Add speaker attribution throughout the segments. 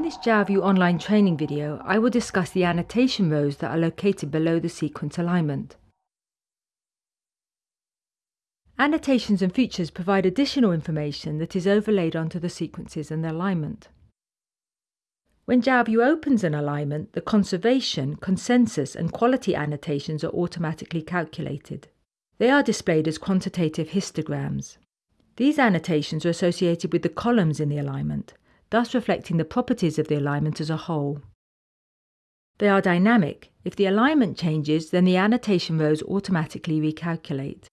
Speaker 1: In this JalView online training video, I will discuss the annotation rows that are located below the sequence alignment. Annotations and features provide additional information that is overlaid onto the sequences and the alignment. When JalView opens an alignment, the conservation, consensus and quality annotations are automatically calculated. They are displayed as quantitative histograms. These annotations are associated with the columns in the alignment, thus reflecting the properties of the alignment as a whole. They are dynamic. If the alignment changes, then the annotation rows automatically recalculate.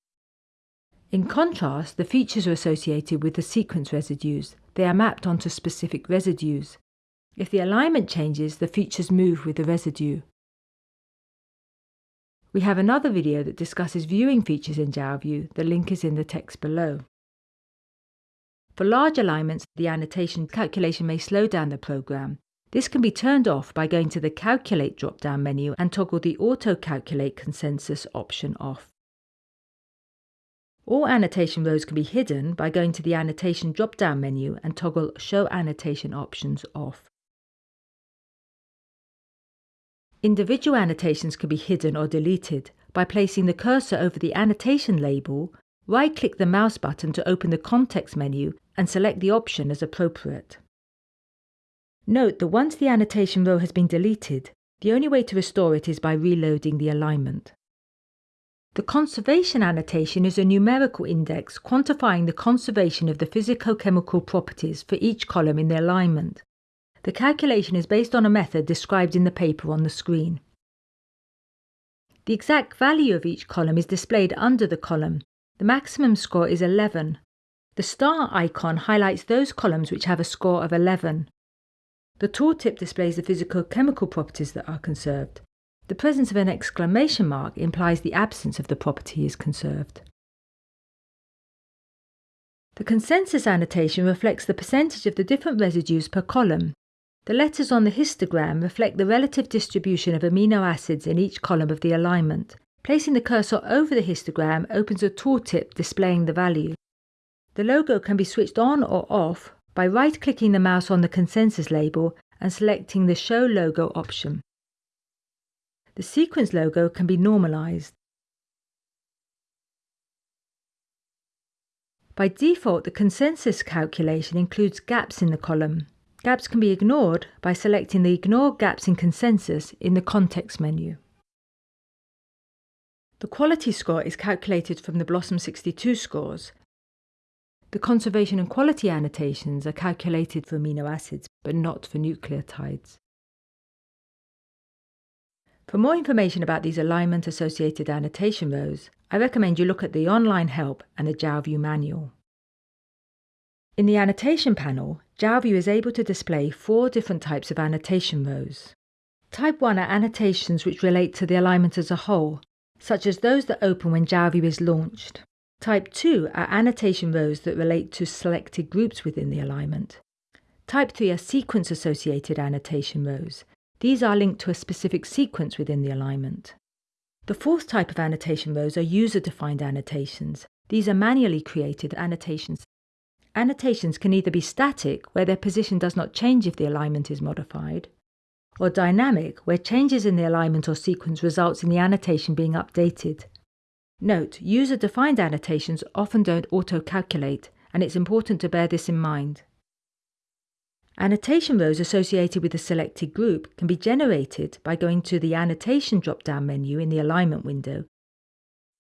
Speaker 1: In contrast, the features are associated with the sequence residues. They are mapped onto specific residues. If the alignment changes, the features move with the residue. We have another video that discusses viewing features in JalView. The link is in the text below. For large alignments, the annotation calculation may slow down the program. This can be turned off by going to the Calculate drop-down menu and toggle the Auto Calculate Consensus option off. All annotation rows can be hidden by going to the Annotation drop-down menu and toggle Show Annotation Options off. Individual annotations can be hidden or deleted by placing the cursor over the annotation label Right-click the mouse button to open the context menu and select the option as appropriate. Note that once the annotation row has been deleted, the only way to restore it is by reloading the alignment. The conservation annotation is a numerical index quantifying the conservation of the physicochemical properties for each column in the alignment. The calculation is based on a method described in the paper on the screen. The exact value of each column is displayed under the column the maximum score is 11. The star icon highlights those columns which have a score of 11. The tooltip displays the physical-chemical properties that are conserved. The presence of an exclamation mark implies the absence of the property is conserved. The consensus annotation reflects the percentage of the different residues per column. The letters on the histogram reflect the relative distribution of amino acids in each column of the alignment. Placing the cursor over the histogram opens a tooltip displaying the value. The logo can be switched on or off by right-clicking the mouse on the consensus label and selecting the Show Logo option. The sequence logo can be normalized. By default, the consensus calculation includes gaps in the column. Gaps can be ignored by selecting the Ignore Gaps in Consensus in the context menu. The quality score is calculated from the BLOSUM 62 scores. The conservation and quality annotations are calculated for amino acids, but not for nucleotides. For more information about these alignment-associated annotation rows, I recommend you look at the online help and the JalView manual. In the annotation panel, JalView is able to display four different types of annotation rows. Type 1 are annotations which relate to the alignment as a whole such as those that open when JalView is launched. Type 2 are annotation rows that relate to selected groups within the alignment. Type 3 are sequence-associated annotation rows. These are linked to a specific sequence within the alignment. The fourth type of annotation rows are user-defined annotations. These are manually created annotations. Annotations can either be static, where their position does not change if the alignment is modified, or dynamic, where changes in the alignment or sequence results in the annotation being updated. Note, user-defined annotations often don't auto-calculate, and it's important to bear this in mind. Annotation rows associated with a selected group can be generated by going to the Annotation drop-down menu in the Alignment window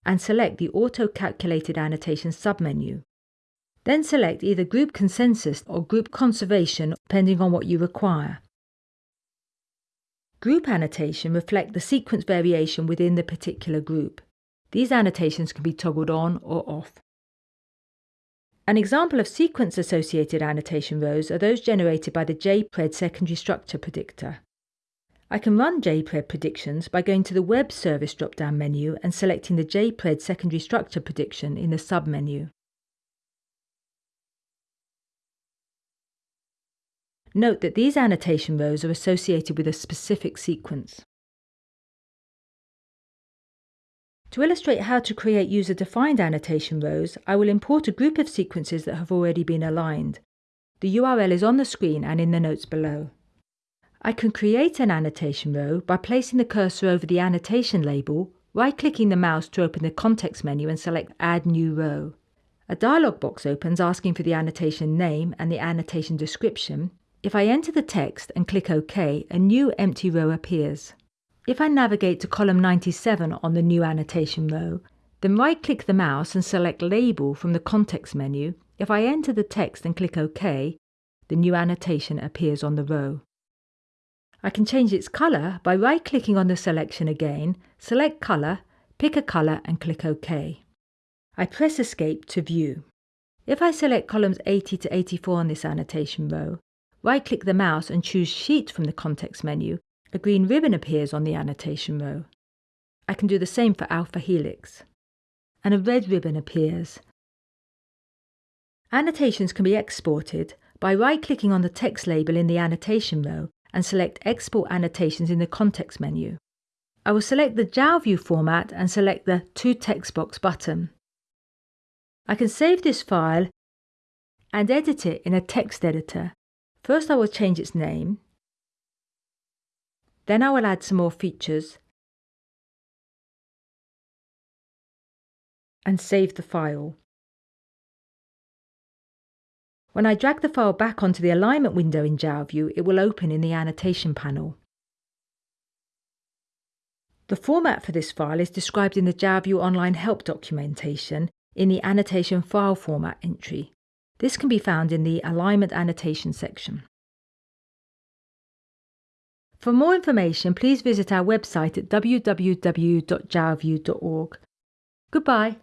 Speaker 1: and select the Auto-Calculated Annotation submenu. Then select either Group Consensus or Group Conservation depending on what you require. Group annotation reflect the sequence variation within the particular group. These annotations can be toggled on or off. An example of sequence-associated annotation rows are those generated by the JPRED secondary structure predictor. I can run JPRED predictions by going to the Web Service drop-down menu and selecting the JPRED secondary structure prediction in the sub-menu. Note that these annotation rows are associated with a specific sequence. To illustrate how to create user-defined annotation rows, I will import a group of sequences that have already been aligned. The URL is on the screen and in the notes below. I can create an annotation row by placing the cursor over the annotation label, right-clicking the mouse to open the context menu and select Add New Row. A dialog box opens asking for the annotation name and the annotation description. If I enter the text and click OK, a new empty row appears. If I navigate to column 97 on the new annotation row, then right-click the mouse and select Label from the context menu. If I enter the text and click OK, the new annotation appears on the row. I can change its colour by right-clicking on the selection again, select Colour, pick a colour and click OK. I press Escape to view. If I select columns 80 to 84 on this annotation row, right-click the mouse and choose Sheet from the context menu, a green ribbon appears on the annotation row. I can do the same for alpha helix. And a red ribbon appears. Annotations can be exported by right-clicking on the text label in the annotation row and select Export Annotations in the context menu. I will select the JALView format and select the To Text Box button. I can save this file and edit it in a text editor. First I will change its name. Then I will add some more features and save the file. When I drag the file back onto the alignment window in JALView, it will open in the annotation panel. The format for this file is described in the JALView online help documentation in the annotation file format entry. This can be found in the alignment annotation section. For more information, please visit our website at www.jalview.org. Goodbye.